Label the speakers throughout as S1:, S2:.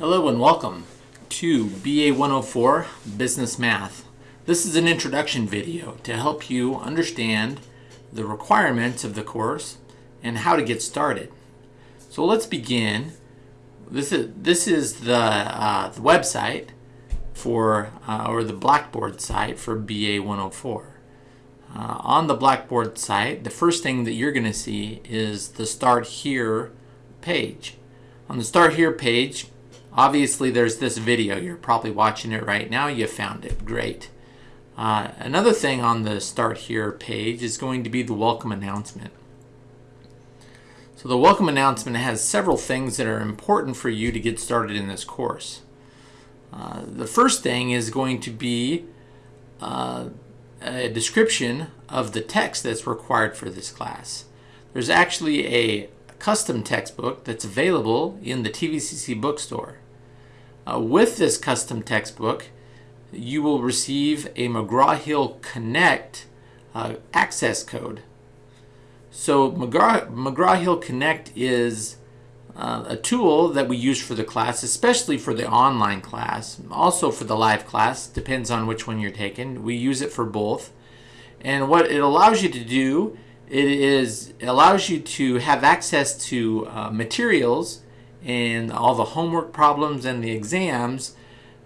S1: Hello and welcome to BA 104 Business Math. This is an introduction video to help you understand the requirements of the course and how to get started. So let's begin. This is this is the, uh, the website for uh, or the Blackboard site for BA 104. Uh, on the Blackboard site, the first thing that you're going to see is the Start Here page. On the Start Here page, obviously there's this video. You're probably watching it right now. You found it. Great. Uh, another thing on the Start Here page is going to be the welcome announcement. So the welcome announcement has several things that are important for you to get started in this course. Uh, the first thing is going to be uh, a description of the text that's required for this class. There's actually a custom textbook that's available in the TVCC bookstore. Uh, with this custom textbook, you will receive a McGraw-Hill Connect uh, access code. So McGraw-Hill Connect is uh, a tool that we use for the class, especially for the online class, also for the live class, depends on which one you're taking. We use it for both. And what it allows you to do, it is it allows you to have access to uh, materials and all the homework problems and the exams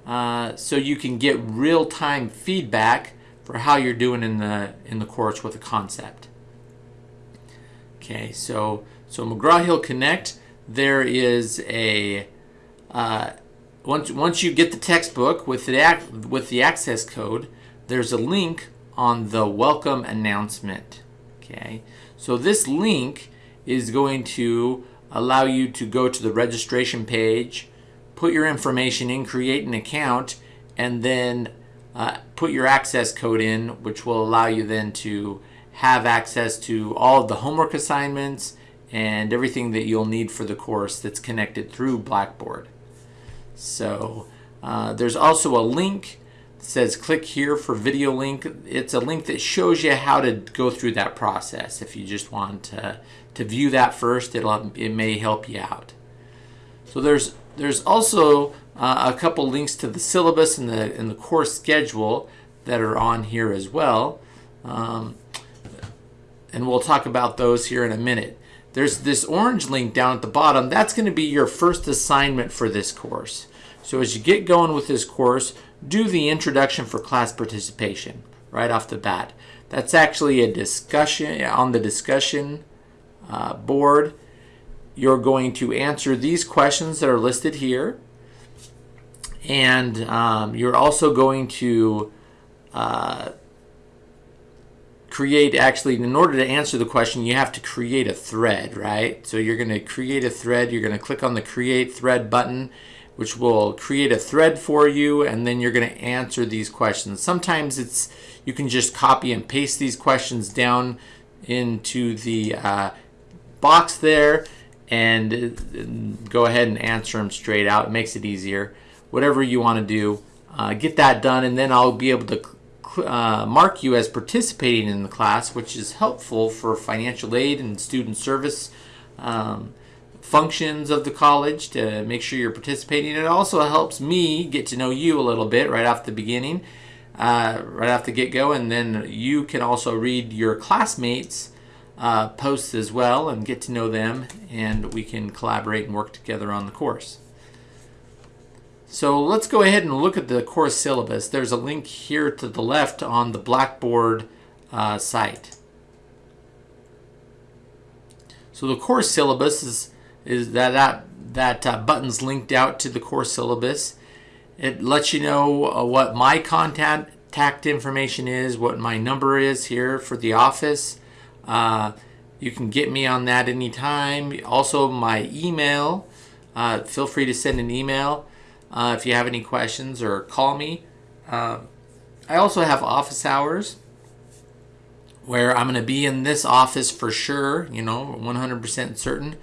S1: uh, so you can get real-time feedback for how you're doing in the in the course with a concept. Okay, so so McGraw-Hill Connect there is a uh, once once you get the textbook with the with the access code, there's a link on the welcome announcement. Okay, so this link is going to allow you to go to the registration page, put your information in, create an account, and then uh, put your access code in, which will allow you then to have access to all of the homework assignments and everything that you'll need for the course that's connected through Blackboard. So uh, there's also a link says click here for video link. It's a link that shows you how to go through that process. If you just want to, to view that first, it'll, it may help you out. So there's there's also uh, a couple links to the syllabus and the, and the course schedule that are on here as well. Um, and we'll talk about those here in a minute. There's this orange link down at the bottom. That's going to be your first assignment for this course. So as you get going with this course, do the introduction for class participation right off the bat. That's actually a discussion on the discussion uh, board. You're going to answer these questions that are listed here. And um, you're also going to uh, create actually in order to answer the question you have to create a thread right so you're going to create a thread you're going to click on the create thread button which will create a thread for you and then you're going to answer these questions. Sometimes it's you can just copy and paste these questions down into the uh, box there and uh, go ahead and answer them straight out. It makes it easier. Whatever you want to do uh, get that done and then I'll be able to uh, mark you as participating in the class, which is helpful for financial aid and student service um, functions of the college to make sure you're participating. It also helps me get to know you a little bit right off the beginning, uh, right off the get-go, and then you can also read your classmates' uh, posts as well and get to know them, and we can collaborate and work together on the course. So let's go ahead and look at the course syllabus. There's a link here to the left on the Blackboard uh, site. So the course syllabus is, is that, that, that uh, button's linked out to the course syllabus. It lets you know uh, what my contact information is, what my number is here for the office. Uh, you can get me on that anytime. Also my email. Uh, feel free to send an email uh, if you have any questions or call me. Uh, I also have office hours where I'm going to be in this office for sure, you know, 100% certain.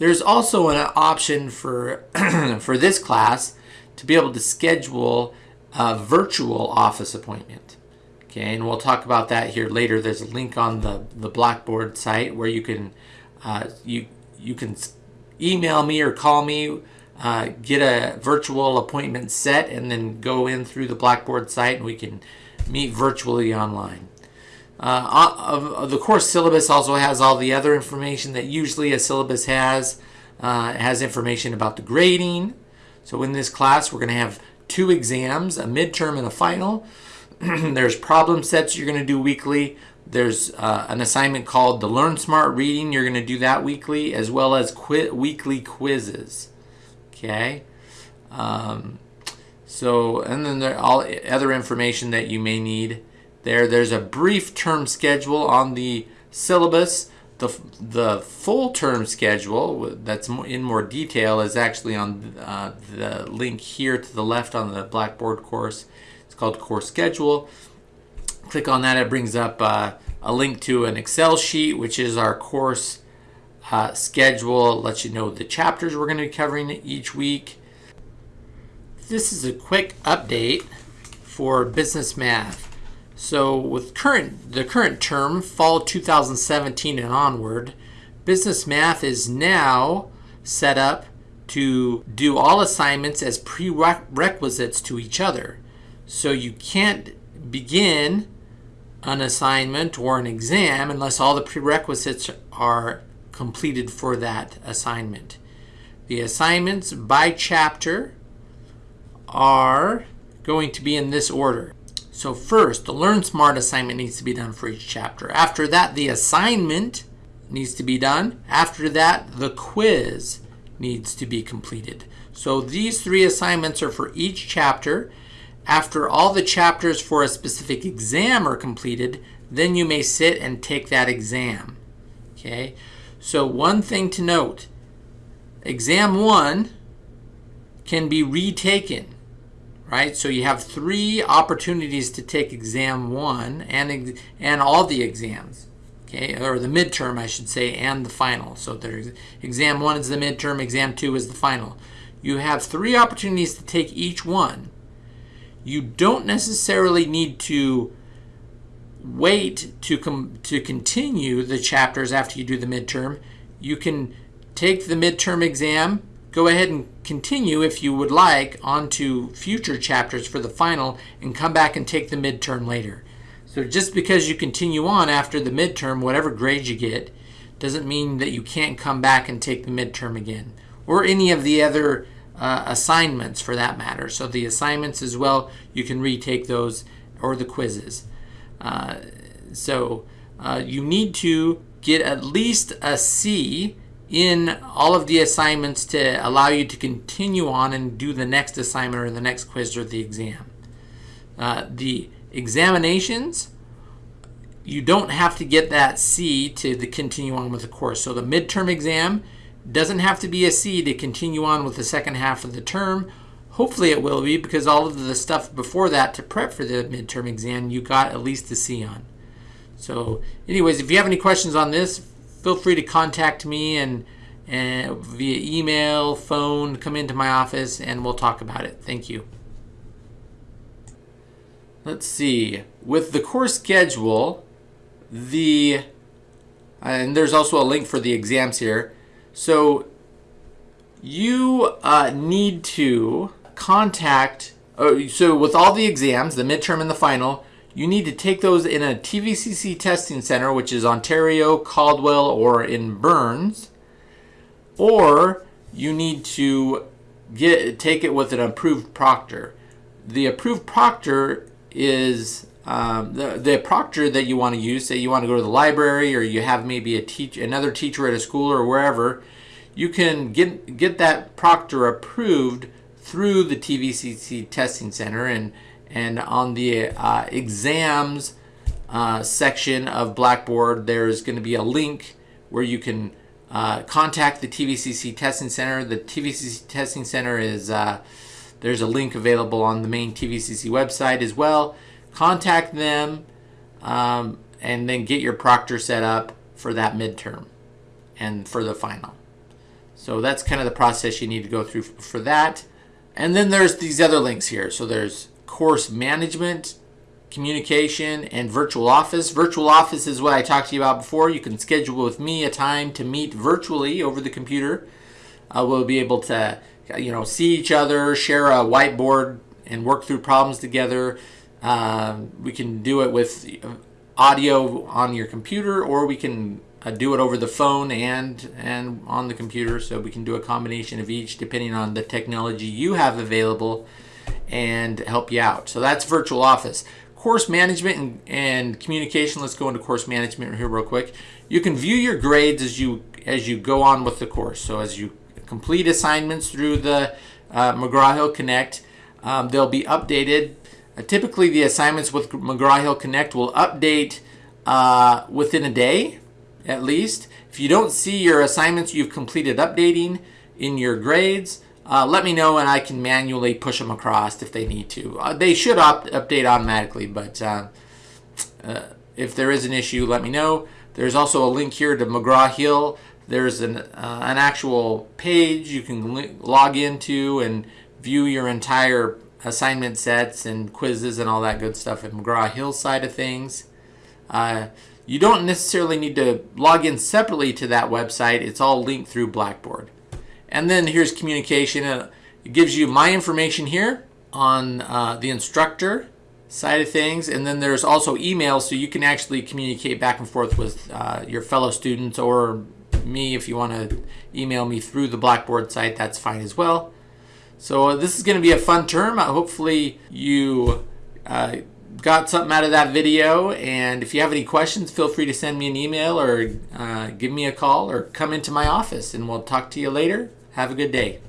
S1: There's also an option for, for this class to be able to schedule a virtual office appointment. Okay, and we'll talk about that here later. There's a link on the, the Blackboard site where you can uh, you you can email me or call me uh, get a virtual appointment set and then go in through the Blackboard site and we can meet virtually online. Uh, uh, the course syllabus also has all the other information that usually a syllabus has. Uh, it has information about the grading. So in this class, we're going to have two exams, a midterm and a final. There's problem sets you're going to do weekly. There's uh, an assignment called the Learn Smart Reading. You're going to do that weekly, as well as qu weekly quizzes. Okay. Um, so, and then there all other information that you may need there. There's a brief term schedule on the syllabus. The, the full term schedule that's in more detail is actually on uh, the link here to the left on the Blackboard course. It's called Course Schedule. Click on that, it brings up uh, a link to an Excel sheet, which is our course uh, schedule. lets you know the chapters we're going to be covering each week. This is a quick update for business math. So with current the current term, fall 2017 and onward, business math is now set up to do all assignments as prerequisites to each other. So you can't begin an assignment or an exam unless all the prerequisites are completed for that assignment. The assignments by chapter are going to be in this order. So first, the Learn Smart assignment needs to be done for each chapter. After that, the assignment needs to be done. After that, the quiz needs to be completed. So these three assignments are for each chapter. After all the chapters for a specific exam are completed, then you may sit and take that exam. Okay, so one thing to note, exam one can be retaken right? So you have three opportunities to take exam one and, and all the exams, okay? Or the midterm, I should say, and the final. So there's exam one is the midterm, exam two is the final. You have three opportunities to take each one. You don't necessarily need to wait to com to continue the chapters after you do the midterm. You can take the midterm exam Go ahead and continue if you would like onto future chapters for the final and come back and take the midterm later. So just because you continue on after the midterm, whatever grade you get, doesn't mean that you can't come back and take the midterm again or any of the other uh, assignments for that matter. So the assignments as well, you can retake those or the quizzes. Uh, so uh, you need to get at least a C in all of the assignments to allow you to continue on and do the next assignment or the next quiz or the exam. Uh, the examinations, you don't have to get that C to the continue on with the course. So the midterm exam doesn't have to be a C to continue on with the second half of the term. Hopefully it will be because all of the stuff before that to prep for the midterm exam you got at least a C on. So anyways, if you have any questions on this, feel free to contact me and, and via email, phone, come into my office and we'll talk about it. Thank you. Let's see. With the course schedule, the and there's also a link for the exams here. So you uh, need to contact, oh, so with all the exams, the midterm and the final, you need to take those in a TVCC testing center, which is Ontario, Caldwell, or in Burns, or you need to get take it with an approved proctor. The approved proctor is um, the, the proctor that you want to use. Say you want to go to the library, or you have maybe a teach another teacher at a school or wherever. You can get get that proctor approved through the TVCC testing center and and on the uh, exams uh, section of Blackboard, there's going to be a link where you can uh, contact the TVCC Testing Center. The TVCC Testing Center is, uh, there's a link available on the main TVCC website as well. Contact them um, and then get your proctor set up for that midterm and for the final. So that's kind of the process you need to go through for that. And then there's these other links here. So there's course management, communication, and virtual office. Virtual office is what I talked to you about before. You can schedule with me a time to meet virtually over the computer. Uh, we'll be able to you know, see each other, share a whiteboard, and work through problems together. Um, we can do it with audio on your computer, or we can uh, do it over the phone and and on the computer. So we can do a combination of each depending on the technology you have available and help you out. So that's virtual office. Course management and, and communication. Let's go into course management here real quick. You can view your grades as you as you go on with the course. So as you complete assignments through the uh, McGraw-Hill Connect, um, they'll be updated. Uh, typically, the assignments with McGraw-Hill Connect will update uh, within a day, at least. If you don't see your assignments you've completed updating in your grades, uh, let me know and I can manually push them across if they need to. Uh, they should update automatically, but uh, uh, if there is an issue, let me know. There's also a link here to McGraw-Hill there's an, uh, an actual page you can log into and view your entire assignment sets and quizzes and all that good stuff at McGraw-Hill side of things. Uh, you don't necessarily need to log in separately to that website. It's all linked through Blackboard. And then here's communication. Uh, it gives you my information here on uh, the instructor side of things. And then there's also email so you can actually communicate back and forth with uh, your fellow students or me if you want to email me through the Blackboard site, that's fine as well. So uh, this is going to be a fun term. Uh, hopefully you uh, got something out of that video. And if you have any questions, feel free to send me an email or uh, give me a call or come into my office and we'll talk to you later. Have a good day.